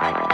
Bye.